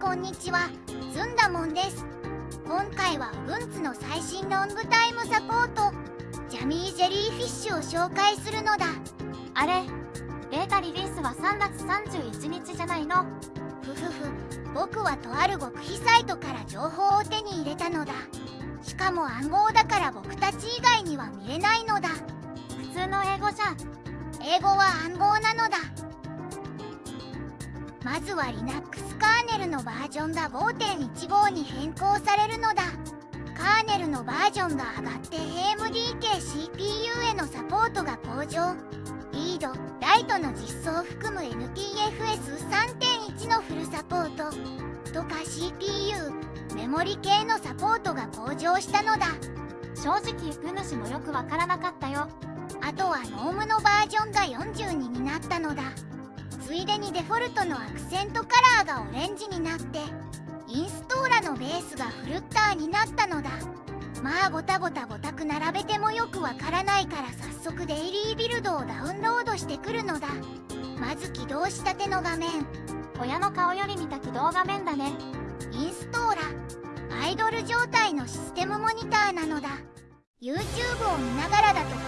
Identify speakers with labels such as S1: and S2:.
S1: こんにちは。ずんだもんです。今回は Ubuntu の最新ロングタイムサポート。ジャミージェリーフィッシュを紹介するのだ。
S2: あれ？ベータリリースは3月31日じゃないの？
S1: ふふふ。僕はとある極秘サイトから情報を手に入れたのだ。しかも暗号だから僕たち以外には見れないのだ。
S2: 普通の英語じゃん。
S1: 英語は暗号なのだまずは Linux カーネルのバージョンが5.15に変更されるのだ。カーネルのバージョンが上がって AMD 系 CPU へのサポートが向上リードライトの実装を含む NTFS3.1 のフルサポート。とか CPU メモリ系のサポートが向上したのだ。
S2: 正直グ主もよくわからなかったよ。
S1: あとはノームのバージョンが42になったのだついでにデフォルトのアクセントカラーがオレンジになってインストーラのベースがフルッターになったのだ。まあごたごたごたく並べてもよくわからないから早速デイリービルドをダウンロードしてくるのだ。まず起動したての画面。
S2: 親の顔より見た起動画面だね。
S1: インストーラ。アイドル状態のシステムモニターなのだ。YouTube を見ながらだと